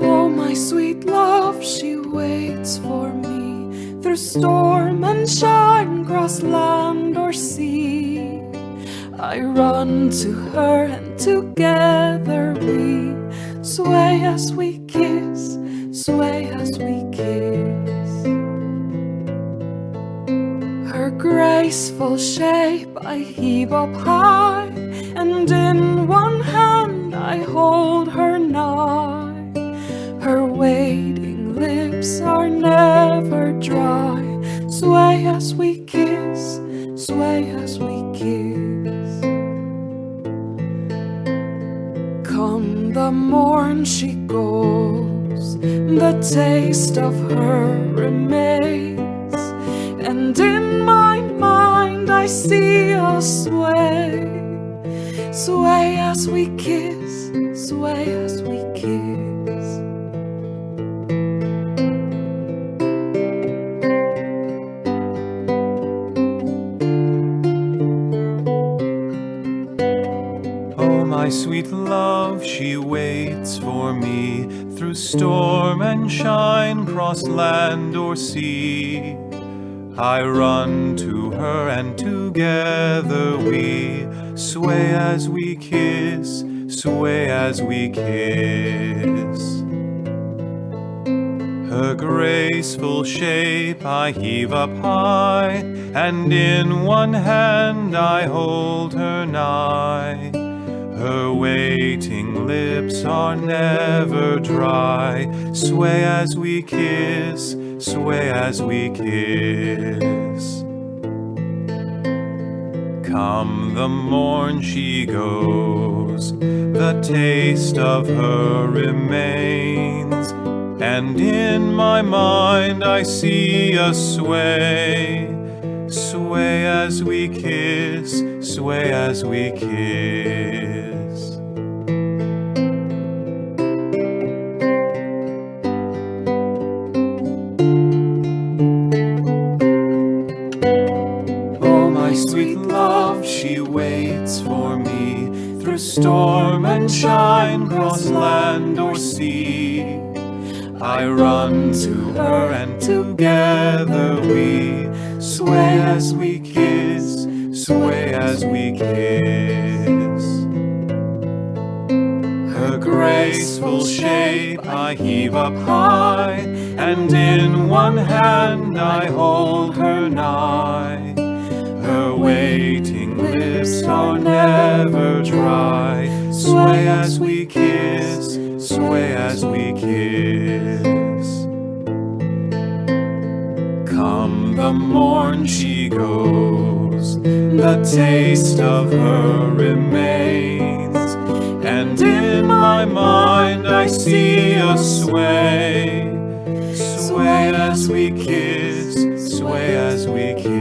Oh my sweet love, she waits for me Through storm and shine, cross land or sea. I run to her and together we Sway as we kiss, sway Her graceful shape I heave up high, and in one hand I hold her nigh. Her waiting lips are never dry. Sway as we kiss, sway as we kiss. Come the morn she goes, the taste of her remains, and in I see us sway, sway as we kiss, sway as we kiss. Oh, my sweet love, she waits for me through storm and shine, cross land or sea. I run to her and together we sway as we kiss, sway as we kiss. Her graceful shape I heave up high, and in one hand I hold her nigh. Her waiting lips are never dry. Sway as we kiss, sway as we kiss. Come the morn she goes, the taste of her remains, and in my mind I see us sway, sway as we kiss, sway as we kiss. Love, she waits for me through storm and shine, cross land or sea. I run to her and together we sway as we kiss, sway as we kiss. Her graceful shape I heave up high, and in one hand I hold her nigh. Lips are never dry. Sway as we kiss, sway as we kiss. Come the morn she goes, the taste of her remains, and in my mind I see us sway, sway as we kiss, sway as we kiss.